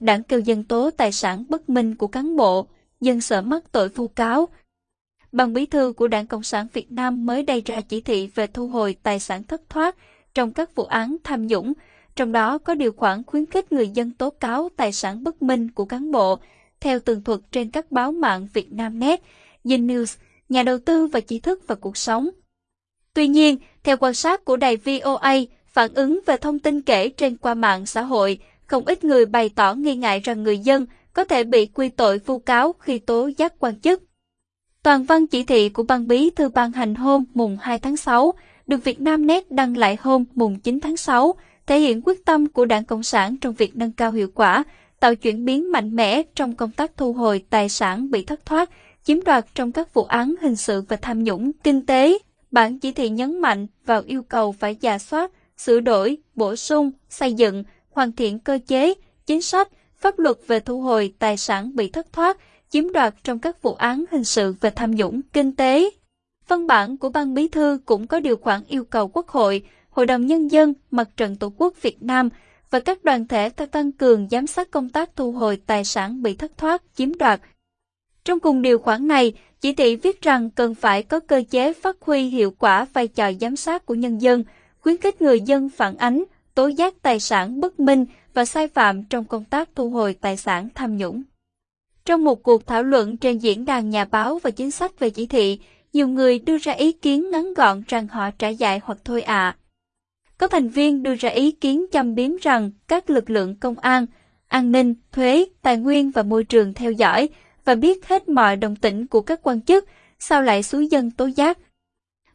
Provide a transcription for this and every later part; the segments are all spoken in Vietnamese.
đảng kêu dân tố tài sản bất minh của cán bộ, dân sợ mắc tội vu cáo. Ban bí thư của Đảng Cộng sản Việt Nam mới đây ra chỉ thị về thu hồi tài sản thất thoát trong các vụ án tham nhũng, trong đó có điều khoản khuyến khích người dân tố cáo tài sản bất minh của cán bộ, theo tường thuật trên các báo mạng Việt Nam Net, Yen News, Nhà đầu tư và trí thức và cuộc sống. Tuy nhiên, theo quan sát của đài VOA, phản ứng về thông tin kể trên qua mạng xã hội, không ít người bày tỏ nghi ngại rằng người dân có thể bị quy tội vu cáo khi tố giác quan chức. Toàn văn chỉ thị của ban bí thư ban hành hôm mùng 2 tháng 6, được Việt Nam Net đăng lại hôm mùng 9 tháng 6, thể hiện quyết tâm của Đảng Cộng sản trong việc nâng cao hiệu quả, tạo chuyển biến mạnh mẽ trong công tác thu hồi tài sản bị thất thoát, chiếm đoạt trong các vụ án hình sự và tham nhũng kinh tế. Bản chỉ thị nhấn mạnh vào yêu cầu phải giả soát, sửa đổi, bổ sung, xây dựng, hoàn thiện cơ chế, chính sách, pháp luật về thu hồi tài sản bị thất thoát, chiếm đoạt trong các vụ án hình sự và tham nhũng kinh tế. Văn bản của Ban Bí thư cũng có điều khoản yêu cầu Quốc hội, Hội đồng Nhân dân, Mặt trận Tổ quốc Việt Nam và các đoàn thể tăng cường giám sát công tác thu hồi tài sản bị thất thoát, chiếm đoạt. Trong cùng điều khoản này, chỉ thị viết rằng cần phải có cơ chế phát huy hiệu quả vai trò giám sát của nhân dân, khuyến khích người dân phản ánh, tố giác tài sản bất minh và sai phạm trong công tác thu hồi tài sản tham nhũng. Trong một cuộc thảo luận trên diễn đàn nhà báo và chính sách về chỉ thị, nhiều người đưa ra ý kiến ngắn gọn rằng họ trả giải hoặc thôi ạ. À. Có thành viên đưa ra ý kiến châm biếm rằng các lực lượng công an, an ninh, thuế, tài nguyên và môi trường theo dõi và biết hết mọi đồng tĩnh của các quan chức, sao lại xúi dân tố giác.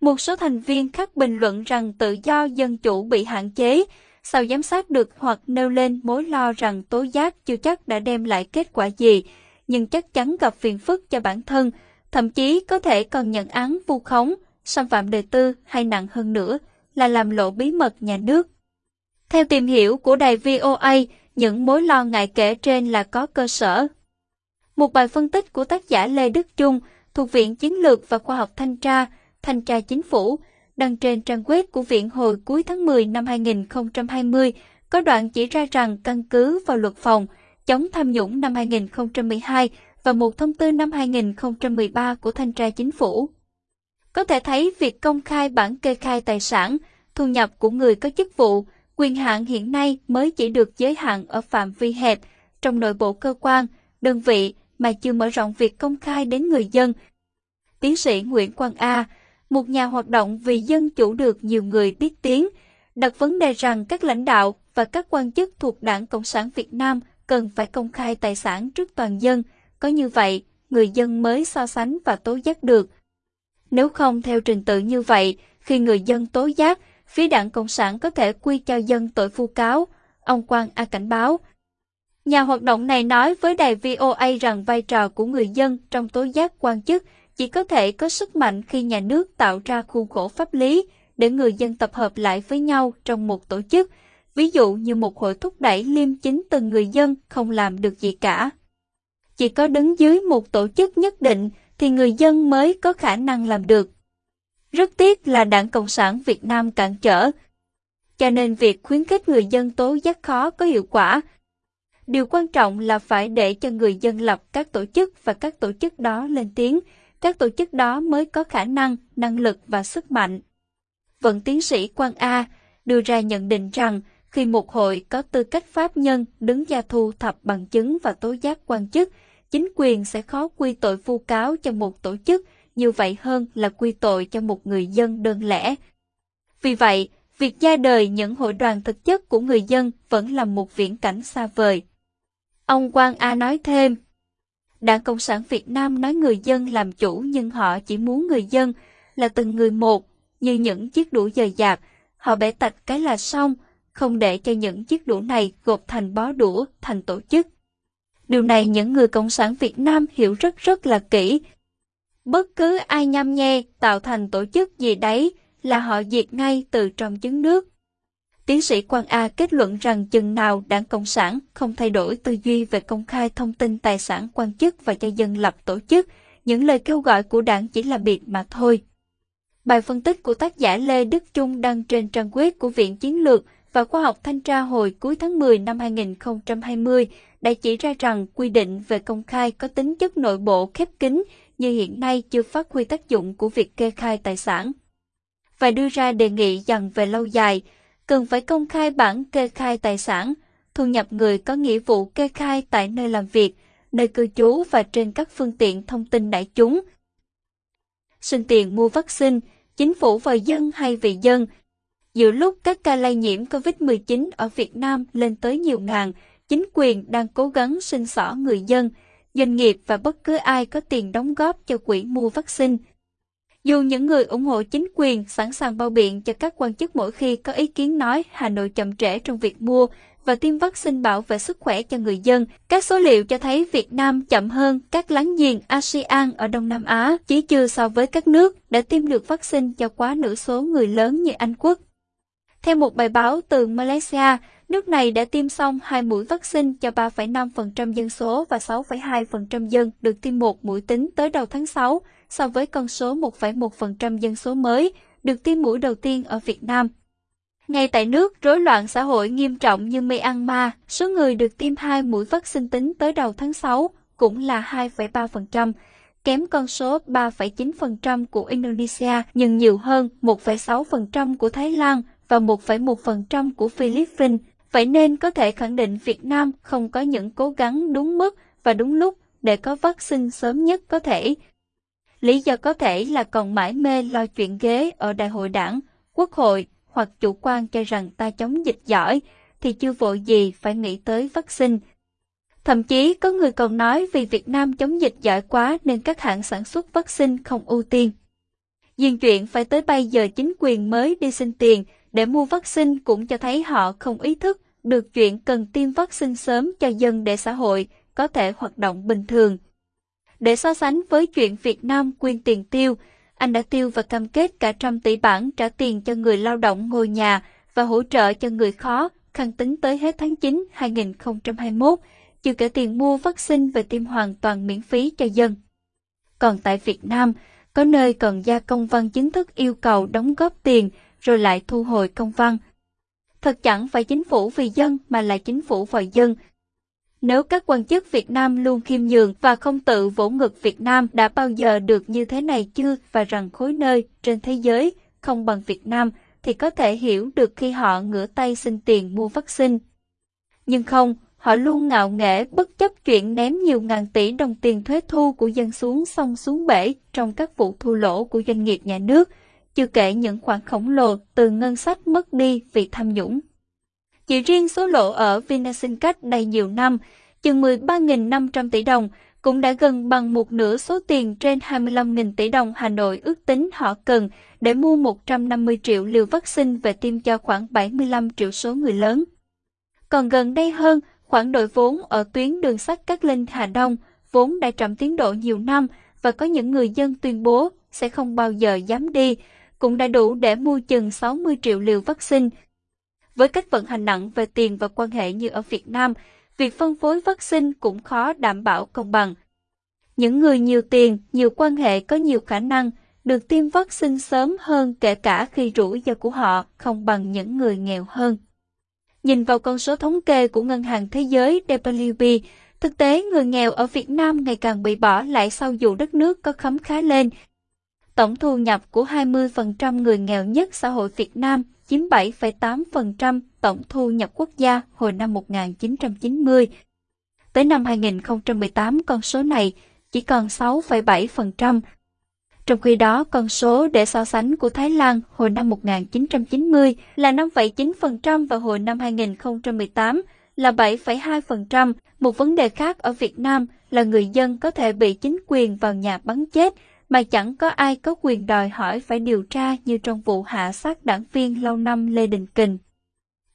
Một số thành viên khác bình luận rằng tự do dân chủ bị hạn chế, sao giám sát được hoặc nêu lên mối lo rằng tố giác chưa chắc đã đem lại kết quả gì, nhưng chắc chắn gặp phiền phức cho bản thân, thậm chí có thể còn nhận án vu khống, xâm phạm đời tư hay nặng hơn nữa là làm lộ bí mật nhà nước. Theo tìm hiểu của đài VOA, những mối lo ngại kể trên là có cơ sở. Một bài phân tích của tác giả Lê Đức Trung thuộc Viện Chiến lược và Khoa học Thanh tra, Thanh tra Chính phủ, đăng trên trang web của Viện hồi cuối tháng 10 năm 2020, có đoạn chỉ ra rằng căn cứ vào luật phòng chống tham nhũng năm 2012 và một thông tư năm 2013 của Thanh tra Chính phủ. Có thể thấy việc công khai bản kê khai tài sản, thu nhập của người có chức vụ, quyền hạn hiện nay mới chỉ được giới hạn ở phạm vi hẹp trong nội bộ cơ quan, đơn vị mà chưa mở rộng việc công khai đến người dân. Tiến sĩ Nguyễn Quang A, một nhà hoạt động vì dân chủ được nhiều người biết tiếng, đặt vấn đề rằng các lãnh đạo và các quan chức thuộc Đảng Cộng sản Việt Nam cần phải công khai tài sản trước toàn dân, có như vậy, người dân mới so sánh và tố giác được. Nếu không theo trình tự như vậy, khi người dân tố giác, phía đảng Cộng sản có thể quy cho dân tội vu cáo, ông Quang A cảnh báo. Nhà hoạt động này nói với đài VOA rằng vai trò của người dân trong tố giác quan chức chỉ có thể có sức mạnh khi nhà nước tạo ra khuôn khổ pháp lý để người dân tập hợp lại với nhau trong một tổ chức, ví dụ như một hội thúc đẩy liêm chính từng người dân không làm được gì cả. Chỉ có đứng dưới một tổ chức nhất định thì người dân mới có khả năng làm được. Rất tiếc là Đảng Cộng sản Việt Nam cản trở, cho nên việc khuyến khích người dân tố giác khó có hiệu quả. Điều quan trọng là phải để cho người dân lập các tổ chức và các tổ chức đó lên tiếng, các tổ chức đó mới có khả năng, năng lực và sức mạnh. Vận tiến sĩ Quang A đưa ra nhận định rằng khi một hội có tư cách pháp nhân đứng ra thu thập bằng chứng và tố giác quan chức, chính quyền sẽ khó quy tội vu cáo cho một tổ chức như vậy hơn là quy tội cho một người dân đơn lẻ. Vì vậy, việc ra đời những hội đoàn thực chất của người dân vẫn là một viễn cảnh xa vời. Ông Quang A nói thêm, Đảng Cộng sản Việt Nam nói người dân làm chủ nhưng họ chỉ muốn người dân là từng người một, như những chiếc đũa dời dạt, họ bẻ tạch cái là xong, không để cho những chiếc đũa này gộp thành bó đũa, thành tổ chức. Điều này những người Cộng sản Việt Nam hiểu rất rất là kỹ. Bất cứ ai nhăm nhe tạo thành tổ chức gì đấy là họ diệt ngay từ trong trứng nước. Tiến sĩ Quang A kết luận rằng chừng nào đảng Cộng sản không thay đổi tư duy về công khai thông tin tài sản quan chức và cho dân lập tổ chức, những lời kêu gọi của đảng chỉ là biệt mà thôi. Bài phân tích của tác giả Lê Đức Trung đăng trên trang web của Viện Chiến lược và Khoa học Thanh tra hồi cuối tháng 10 năm 2020 đã chỉ ra rằng quy định về công khai có tính chất nội bộ khép kín như hiện nay chưa phát huy tác dụng của việc kê khai tài sản. Và đưa ra đề nghị rằng về lâu dài, cần phải công khai bản kê khai tài sản, thu nhập người có nghĩa vụ kê khai tại nơi làm việc, nơi cư trú và trên các phương tiện thông tin đại chúng. Xin tiền mua vaccine, chính phủ và dân hay vì dân. Giữa lúc các ca lây nhiễm COVID-19 ở Việt Nam lên tới nhiều ngàn, chính quyền đang cố gắng sinh xỏ người dân, doanh nghiệp và bất cứ ai có tiền đóng góp cho quỹ mua vaccine. Dù những người ủng hộ chính quyền sẵn sàng bao biện cho các quan chức mỗi khi có ý kiến nói Hà Nội chậm trễ trong việc mua và tiêm vaccine bảo vệ sức khỏe cho người dân, các số liệu cho thấy Việt Nam chậm hơn các láng giềng ASEAN ở Đông Nam Á, chỉ chưa so với các nước đã tiêm được vaccine cho quá nửa số người lớn như Anh Quốc. Theo một bài báo từ Malaysia, nước này đã tiêm xong hai mũi vaccine cho 3,5% dân số và 6,2% dân được tiêm một mũi tính tới đầu tháng 6, so với con số 1,1% dân số mới được tiêm mũi đầu tiên ở Việt Nam. Ngay tại nước rối loạn xã hội nghiêm trọng như Myanmar, số người được tiêm hai mũi vaccine tính tới đầu tháng 6 cũng là 2,3%, kém con số 3,9% của Indonesia nhưng nhiều hơn 1,6% của Thái Lan và 1,1% của Philippines. Vậy nên có thể khẳng định Việt Nam không có những cố gắng đúng mức và đúng lúc để có vaccine sớm nhất có thể. Lý do có thể là còn mãi mê lo chuyện ghế ở đại hội đảng, quốc hội hoặc chủ quan cho rằng ta chống dịch giỏi, thì chưa vội gì phải nghĩ tới vaccine. Thậm chí có người còn nói vì Việt Nam chống dịch giỏi quá nên các hãng sản xuất vaccine không ưu tiên. Duyên chuyện phải tới bây giờ chính quyền mới đi xin tiền để mua vaccine cũng cho thấy họ không ý thức được chuyện cần tiêm vaccine sớm cho dân để xã hội có thể hoạt động bình thường. Để so sánh với chuyện Việt Nam quyên tiền tiêu, anh đã tiêu và cam kết cả trăm tỷ bảng trả tiền cho người lao động ngồi nhà và hỗ trợ cho người khó khăn tính tới hết tháng 9 2021, chưa kể tiền mua vaccine và tiêm hoàn toàn miễn phí cho dân. Còn tại Việt Nam, có nơi cần ra công văn chính thức yêu cầu đóng góp tiền rồi lại thu hồi công văn. Thật chẳng phải chính phủ vì dân mà là chính phủ vòi dân, nếu các quan chức Việt Nam luôn khiêm nhường và không tự vỗ ngực Việt Nam đã bao giờ được như thế này chưa và rằng khối nơi trên thế giới không bằng Việt Nam thì có thể hiểu được khi họ ngửa tay xin tiền mua vaccine. Nhưng không, họ luôn ngạo nghễ bất chấp chuyện ném nhiều ngàn tỷ đồng tiền thuế thu của dân xuống sông xuống bể trong các vụ thu lỗ của doanh nghiệp nhà nước, chưa kể những khoản khổng lồ từ ngân sách mất đi vì tham nhũng. Chỉ riêng số lỗ ở Vinasin đầy nhiều năm, chừng 13.500 tỷ đồng, cũng đã gần bằng một nửa số tiền trên 25.000 tỷ đồng Hà Nội ước tính họ cần để mua 150 triệu liều vaccine về tiêm cho khoảng 75 triệu số người lớn. Còn gần đây hơn, khoản đội vốn ở tuyến đường sắt Cát Linh Hà Đông vốn đã chậm tiến độ nhiều năm và có những người dân tuyên bố sẽ không bao giờ dám đi, cũng đã đủ để mua chừng 60 triệu liều vaccine với cách vận hành nặng về tiền và quan hệ như ở Việt Nam, việc phân phối vaccine cũng khó đảm bảo công bằng. Những người nhiều tiền, nhiều quan hệ có nhiều khả năng được tiêm vaccine sớm hơn kể cả khi rủi ro của họ không bằng những người nghèo hơn. Nhìn vào con số thống kê của Ngân hàng Thế giới WB, thực tế người nghèo ở Việt Nam ngày càng bị bỏ lại sau dù đất nước có khấm khá lên. Tổng thu nhập của 20% người nghèo nhất xã hội Việt Nam chiếm 7,8% tổng thu nhập quốc gia hồi năm 1990. Tới năm 2018 con số này chỉ còn 6,7%. Trong khi đó, con số để so sánh của Thái Lan hồi năm 1990 là 5,9% và hồi năm 2018 là 7,2%. Một vấn đề khác ở Việt Nam là người dân có thể bị chính quyền vào nhà bắn chết mà chẳng có ai có quyền đòi hỏi phải điều tra như trong vụ hạ sát đảng viên lâu năm Lê Đình Kình.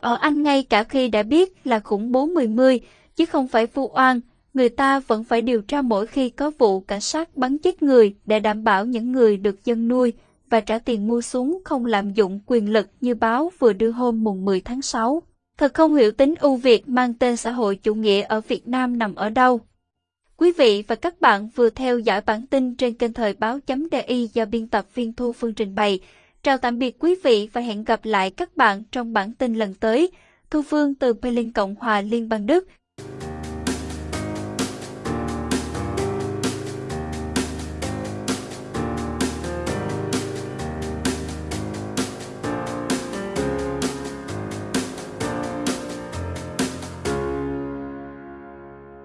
Ở Anh ngay cả khi đã biết là khủng bố 10-10, chứ không phải vu oan, người ta vẫn phải điều tra mỗi khi có vụ cảnh sát bắn chết người để đảm bảo những người được dân nuôi và trả tiền mua súng không lạm dụng quyền lực như báo vừa đưa hôm mùng 10 tháng 6. Thật không hiểu tính ưu việt mang tên xã hội chủ nghĩa ở Việt Nam nằm ở đâu. Quý vị và các bạn vừa theo dõi bản tin trên kênh thời báo.di do biên tập viên Thu Phương trình bày. Chào tạm biệt quý vị và hẹn gặp lại các bạn trong bản tin lần tới. Thu Phương từ Berlin Cộng hòa Liên bang Đức